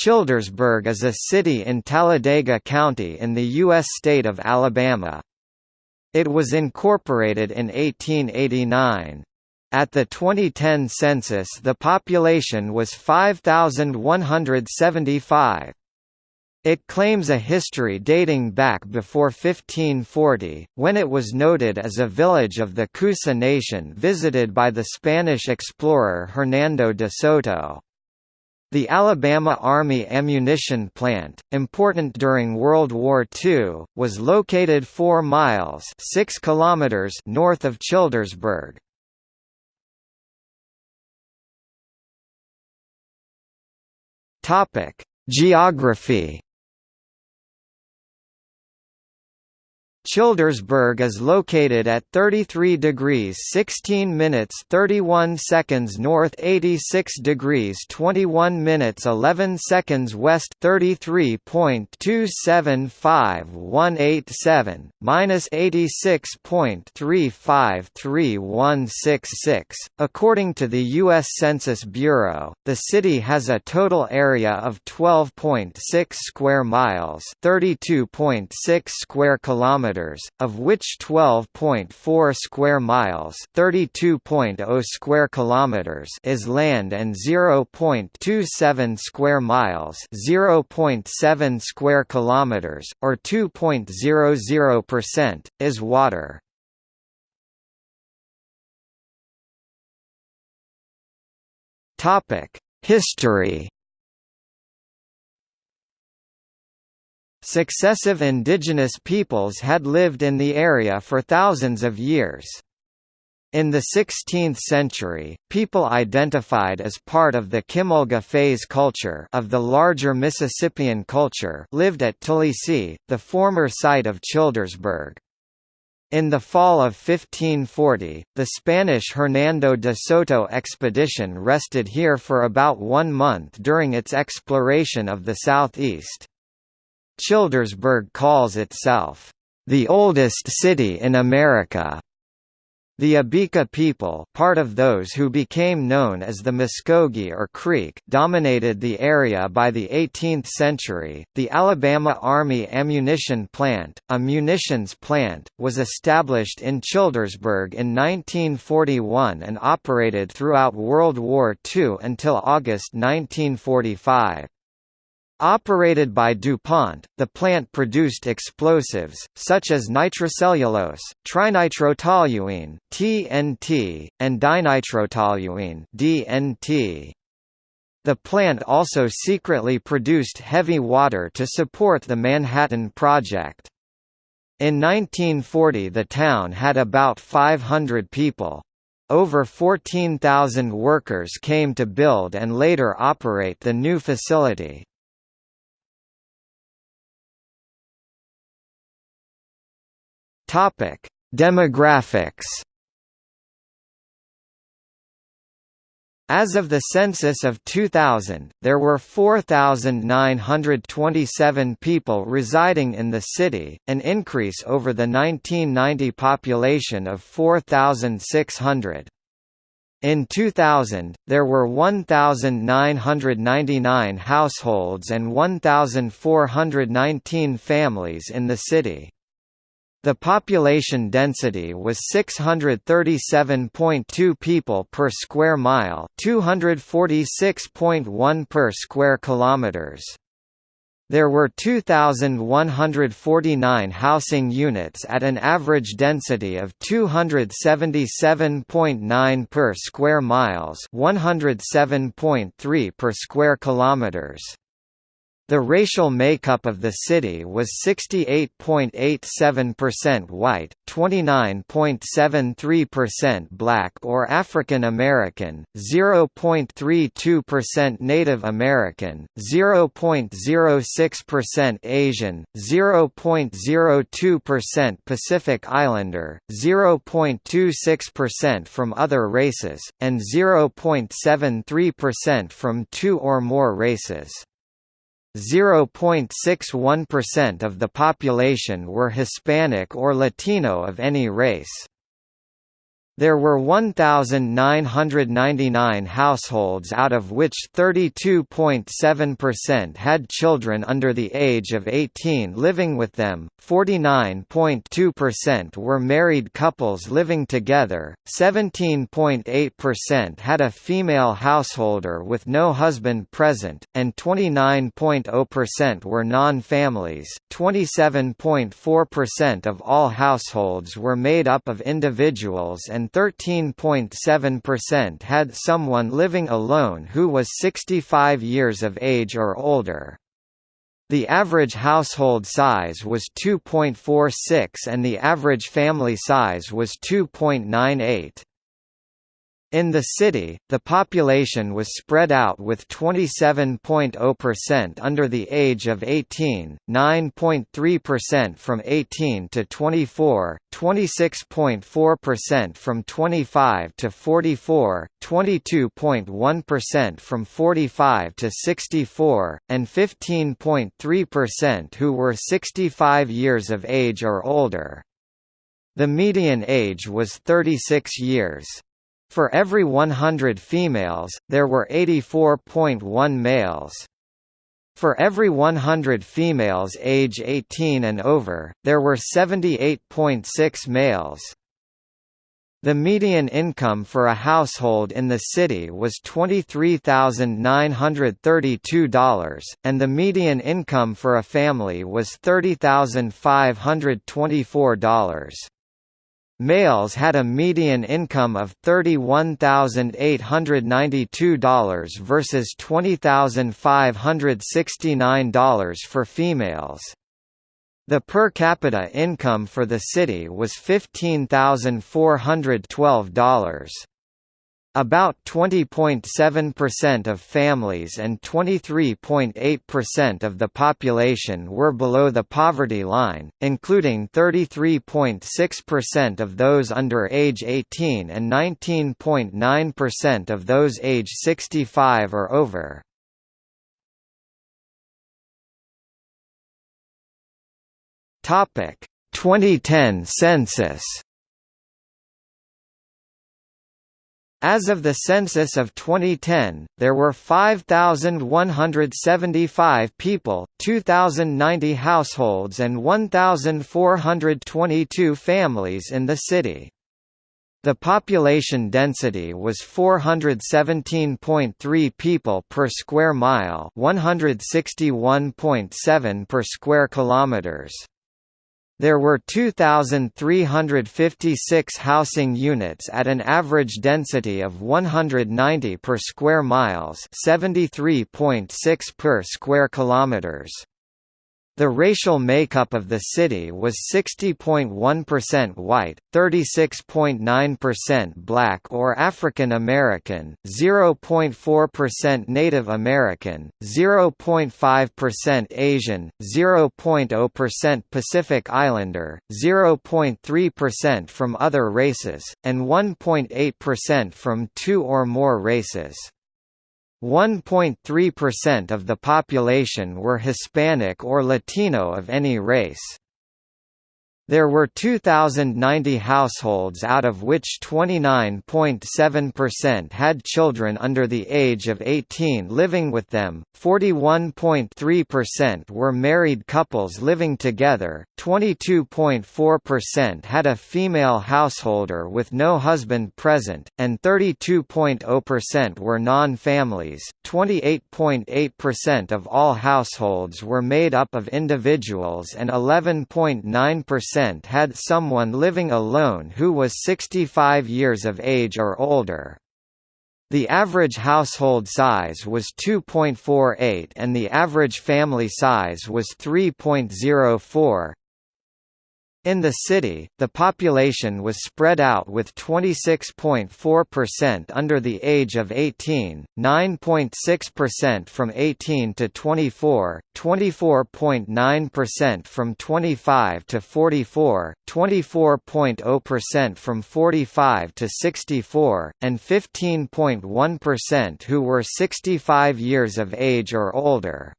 Childersburg is a city in Talladega County in the U.S. state of Alabama. It was incorporated in 1889. At the 2010 census the population was 5,175. It claims a history dating back before 1540, when it was noted as a village of the Coosa Nation visited by the Spanish explorer Hernando de Soto. The Alabama Army Ammunition Plant, important during World War II, was located 4 miles 6 kilometers north of Childersburg. Geography Childersburg is located at 33 degrees 16 minutes 31 seconds north 86 degrees 21 minutes 11 seconds west 33.275187, minus 86.353166. According to the U.S. Census Bureau, the city has a total area of 12.6 square miles 32.6 square kilometers kilometers, of which 12.4 square miles, 32.0 square kilometers is land and 0.27 square miles, 0.7 square kilometers or 2.00% is water. Topic: History Successive indigenous peoples had lived in the area for thousands of years. In the 16th century, people identified as part of the Kymulga phase culture of the larger Mississippian culture lived at Talisi, the former site of Childersburg. In the fall of 1540, the Spanish Hernando de Soto expedition rested here for about one month during its exploration of the southeast. Childersburg calls itself, "...the oldest city in America." The Abika people part of those who became known as the Muskogee or Creek dominated the area by the 18th century. The Alabama Army Ammunition Plant, a munitions plant, was established in Childersburg in 1941 and operated throughout World War II until August 1945. Operated by DuPont, the plant produced explosives, such as nitrocellulose, trinitrotoluene (TNT), and dinitrotoluene (DNT). The plant also secretly produced heavy water to support the Manhattan Project. In 1940 the town had about 500 people. Over 14,000 workers came to build and later operate the new facility. Topic: Demographics. As of the census of 2000, there were 4,927 people residing in the city, an increase over the 1990 population of 4,600. In 2000, there were 1,999 households and 1,419 families in the city. The population density was 637.2 people per square mile, 246.1 per square kilometers. There were 2,149 housing units at an average density of 277.9 per square miles, 107.3 per square kilometers. The racial makeup of the city was 68.87% white, 29.73% black or African American, 0.32% Native American, 0.06% Asian, 0.02% Pacific Islander, 0.26% from other races, and 0.73% from two or more races. 0.61% of the population were Hispanic or Latino of any race. There were 1,999 households out of which 32.7% had children under the age of 18 living with them, 49.2% were married couples living together, 17.8% had a female householder with no husband present, and 29.0% were non-families. 27.4% of all households were made up of individuals and 13.7% had someone living alone who was 65 years of age or older. The average household size was 2.46 and the average family size was 2.98. In the city, the population was spread out with 27.0% under the age of 18, 9.3% from 18 to 24, 26.4% from 25 to 44, 22.1% from 45 to 64, and 15.3% who were 65 years of age or older. The median age was 36 years. For every 100 females, there were 84.1 males. For every 100 females age 18 and over, there were 78.6 males. The median income for a household in the city was $23,932, and the median income for a family was $30,524. Males had a median income of $31,892 versus $20,569 for females. The per capita income for the city was $15,412. About 20.7% of families and 23.8% of the population were below the poverty line, including 33.6% of those under age 18 and 19.9% of those age 65 or over. Topic: 2010 census. As of the census of 2010, there were 5,175 people, 2,090 households and 1,422 families in the city. The population density was 417.3 people per square mile, 161.7 per square kilometers. There were 2,356 housing units at an average density of 190 per square miles 73.6 per square kilometers. The racial makeup of the city was 60.1% white, 36.9% black or African American, 0.4% Native American, 0.5% Asian, 0.0% Pacific Islander, 0.3% from other races, and 1.8% from two or more races. 1.3% of the population were Hispanic or Latino of any race. There were 2,090 households out of which 29.7% had children under the age of 18 living with them, 41.3% were married couples living together, 22.4% had a female householder with no husband present, and 32.0% were non-families. 28.8% of all households were made up of individuals and 11.9% percent had someone living alone who was 65 years of age or older. The average household size was 2.48 and the average family size was 3.04. In the city, the population was spread out with 26.4% under the age of 18, 9.6% from 18 to 24, 24.9% from 25 to 44, 24.0% from 45 to 64, and 15.1% who were 65 years of age or older.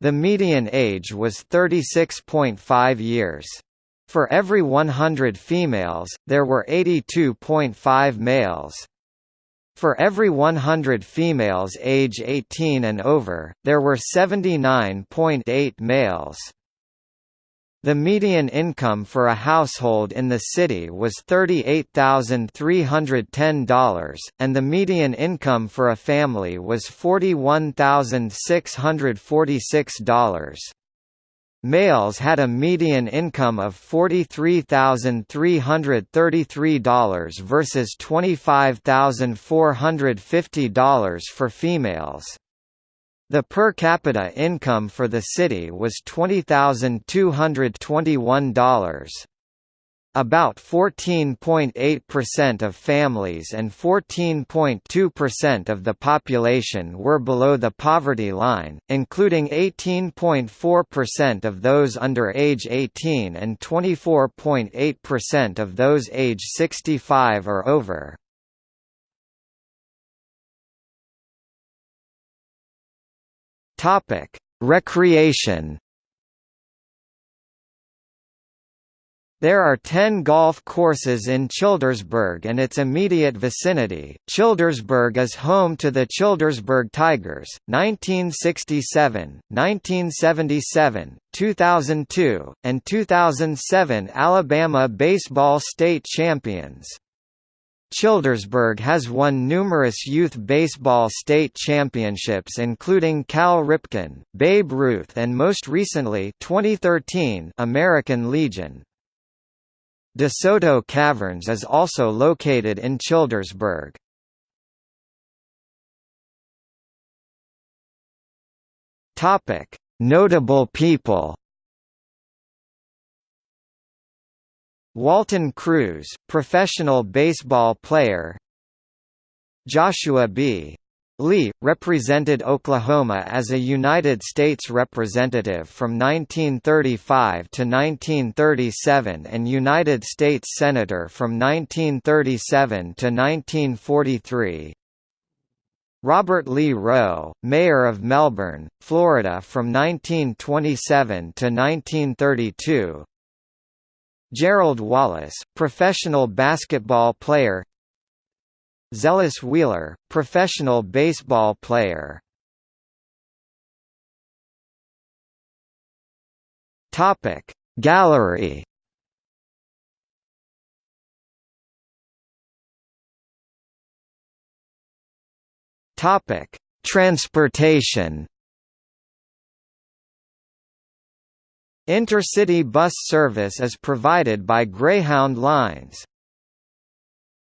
The median age was 36.5 years. For every 100 females, there were 82.5 males. For every 100 females age 18 and over, there were 79.8 males. The median income for a household in the city was $38,310, and the median income for a family was $41,646. Males had a median income of $43,333 versus $25,450 for females. The per capita income for the city was $20,221. About 14.8% of families and 14.2% of the population were below the poverty line, including 18.4% of those under age 18 and 24.8% of those age 65 or over. Recreation There are 10 golf courses in Childersburg and its immediate vicinity. Childersburg is home to the Childersburg Tigers, 1967, 1977, 2002, and 2007 Alabama baseball state champions. Childersburg has won numerous youth baseball state championships including Cal Ripken, Babe Ruth and most recently 2013 American Legion. DeSoto Caverns is also located in Childersburg. Notable people. Walton Cruz, professional baseball player. Joshua B. Lee, represented Oklahoma as a United States representative from 1935 to 1937 and United States Senator from 1937 to 1943. Robert Lee Rowe, Mayor of Melbourne, Florida from 1927 to 1932 Gerald Wallace, professional basketball player Zealous Wheeler, professional baseball player. Topic Gallery Topic Transportation Intercity bus service is provided by Greyhound Lines.